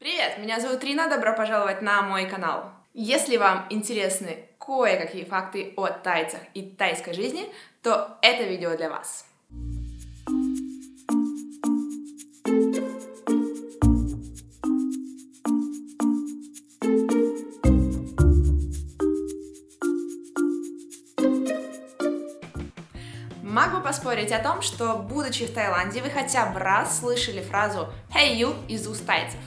Привет, меня зовут Рина, добро пожаловать на мой канал. Если вам интересны кое-какие факты о тайцах и тайской жизни, то это видео для вас. Могу поспорить о том, что, будучи в Таиланде, вы хотя бы раз слышали фразу «Hey you» из уст тайцев.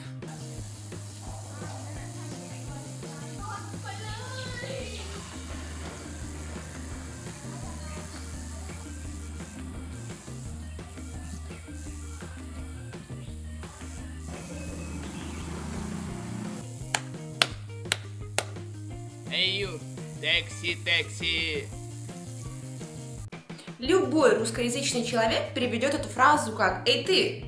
Эй, ю, такси, такси. Любой русскоязычный человек переведет эту фразу как «Эй, ты!».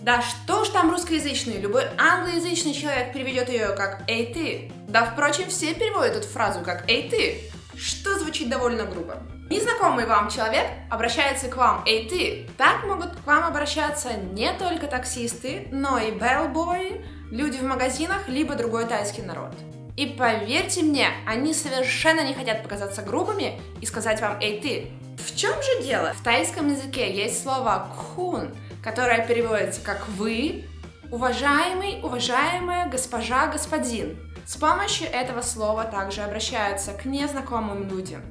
Да что ж там русскоязычный, любой англоязычный человек переведет ее как «Эй, ты!». Да, впрочем, все переводят эту фразу как «Эй, ты!», что звучит довольно грубо. Незнакомый вам человек обращается к вам «Эй, ты!». Так могут к вам обращаться не только таксисты, но и bellboy, люди в магазинах, либо другой тайский народ. И поверьте мне, они совершенно не хотят показаться грубыми и сказать вам «Эй, ты!». В чем же дело? В тайском языке есть слово «кун», которое переводится как «вы», «уважаемый», «уважаемая», «госпожа», «господин». С помощью этого слова также обращаются к незнакомым людям.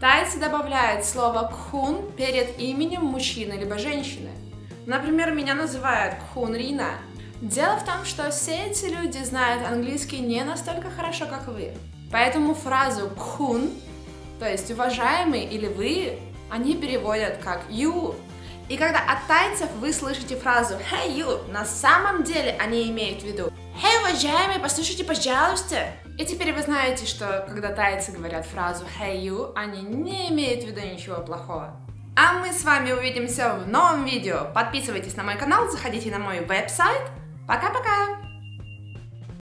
Тайцы добавляют слово «кун» перед именем мужчины либо женщины. Например, меня называют «кун Рина», Дело в том, что все эти люди знают английский не настолько хорошо, как вы. Поэтому фразу «кун», то есть «уважаемый» или «вы», они переводят как «you». И когда от тайцев вы слышите фразу «hey you», на самом деле они имеют в виду «hey, уважаемый, послушайте, пожалуйста». И теперь вы знаете, что когда тайцы говорят фразу «hey you», они не имеют в виду ничего плохого. А мы с вами увидимся в новом видео. Подписывайтесь на мой канал, заходите на мой веб-сайт – Пока-пока!